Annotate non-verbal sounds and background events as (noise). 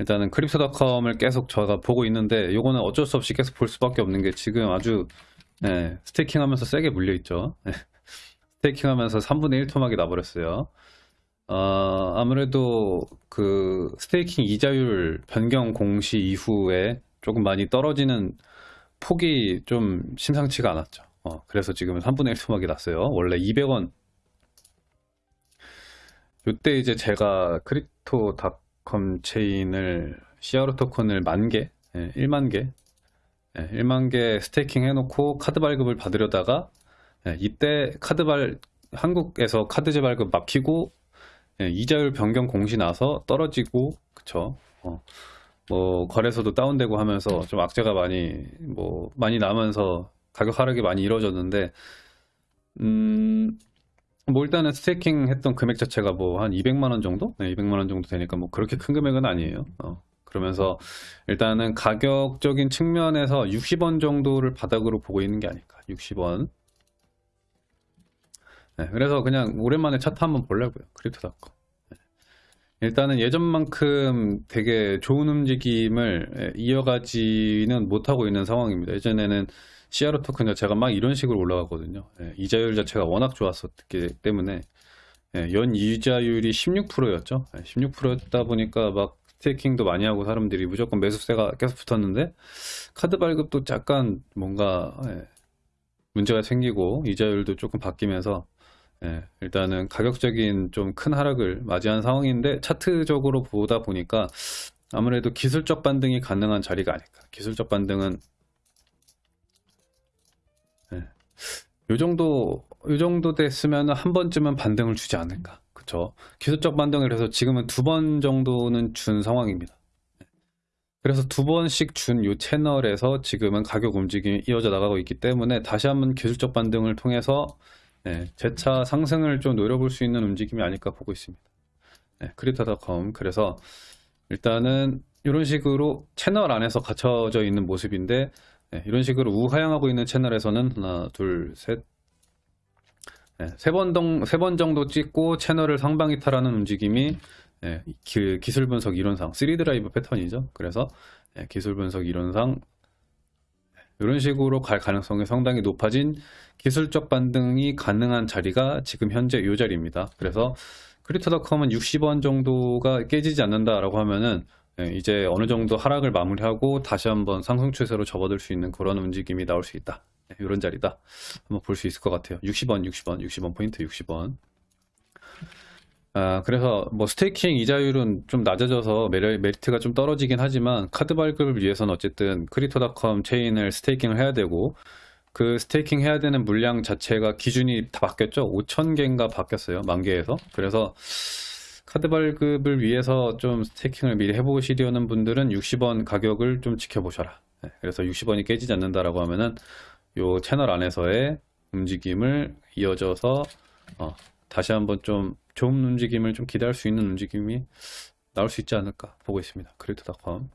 일단은 Crypto.com을 계속 제가 보고 있는데 요거는 어쩔 수 없이 계속 볼 수밖에 없는 게 지금 아주 네, staking 하면서 세게 물려 있죠. 네. (laughs) staking 하면서 3분의 1 토막이 나버렸어요. 어, 아무래도 그 staking 이자율 변경 공시 이후에 조금 많이 떨어지는 폭이 좀 심상치가 않았죠. 어, 그래서 지금은 3분의 1 토막이 났어요. 원래 200원. 요때 이제 제가 Crypto.com 체인을 CRO 토큰을 만 개, 예, 1만 개, 예, 1만 개 staking 해놓고 카드 발급을 받으려다가 예, 이때 카드 발 한국에서 카드 발급 막히고 예, 이자율 변경 공시 나서 떨어지고 그쵸? 어, 뭐 거래소도 다운되고 하면서 좀 악재가 많이 뭐 많이 나면서 가격 하락이 많이 이루어졌는데 음, 뭐 일단은 staking 했던 금액 자체가 뭐 한 200만 원 정도? 네, 200만 원 정도 되니까 뭐 그렇게 큰 금액은 아니에요. 어, 그러면서 일단은 가격적인 측면에서 60원 정도를 바닥으로 보고 있는 게 아닐까. 60원. 네, 그래서 그냥 오랜만에 차트 한번 보려고요. Crypto.com. 네. 일단은 예전만큼 되게 좋은 움직임을 예, 이어가지는 못하고 있는 상황입니다. 예전에는 CRO 토큰 자체가 막 이런 식으로 올라가거든요. 예, 이자율 자체가 워낙 좋았었기 때문에 예, 연 이자율이 16%였죠. 16%였다 보니까 막 스테이킹도 많이 하고 사람들이 무조건 매수세가 계속 붙었는데 카드 발급도 약간 뭔가 예, 문제가 생기고 이자율도 조금 바뀌면서 예, 일단은 가격적인 좀 큰 하락을 맞이한 상황인데 차트적으로 보다 보니까 아무래도 기술적 반등이 가능한 자리가 아닐까. 기술적 반등은 예, 요 정도 요 정도 됐으면 한 번쯤은 반등을 주지 않을까. 그쵸? 기술적 반등을 해서 지금은 두 번 정도는 준 상황입니다. 예. 그래서 두 번씩 준 요 채널에서 지금은 가격 움직임이 이어져 나가고 있기 때문에 다시 한번 기술적 반등을 통해서 네, 재차 상승을 좀 노려볼 수 있는 움직임이 아닐까 보고 있습니다. 네, Crypto.com 그래서 일단은 이런 식으로 채널 안에서 갇혀져 있는 모습인데 네, 이런 식으로 우하향하고 있는 채널에서는 하나, 둘, 셋, 네, 세번 세번 정도 찍고 채널을 상방 이탈하는 움직임이 네, 기, 기술 분석 이론상 3 드라이브 패턴이죠. 그래서 네, 기술 분석 이론상 이런 식으로 갈 가능성이 상당히 높아진 기술적 반등이 가능한 자리가 지금 현재 이 자리입니다. 그래서 Crypto.com은 60원 정도가 깨지지 않는다라고 하면은 예, 이제 어느 정도 하락을 마무리하고 다시 한번 상승 추세로 접어들 수 있는 그런 움직임이 나올 수 있다. 이런 자리다. 한번 볼 수 있을 것 같아요. 60원, 60원, 60원 포인트 60원. 아, 그래서 뭐 staking 이자율은 좀 낮아져서 메리, 메리트가 좀 떨어지긴 하지만 카드 발급을 위해서는 어쨌든 Crypto.com 체인을 staking을 해야 되고 그 staking 해야 되는 물량 자체가 기준이 다 바뀌었죠. 5,000개인가 바뀌었어요. 만 개에서. 그래서 카드 발급을 위해서 좀 staking을 미리 해보시려는 분들은 60원 가격을 좀 지켜보셔라. 네, 그래서 60원이 깨지지 않는다라고 하면은 요 채널 안에서의 움직임을 이어져서 어, 다시 한번 좀 좋은 움직임을 좀 기대할 수 있는 움직임이 나올 수 있지 않을까 보고 있습니다. Crypto.com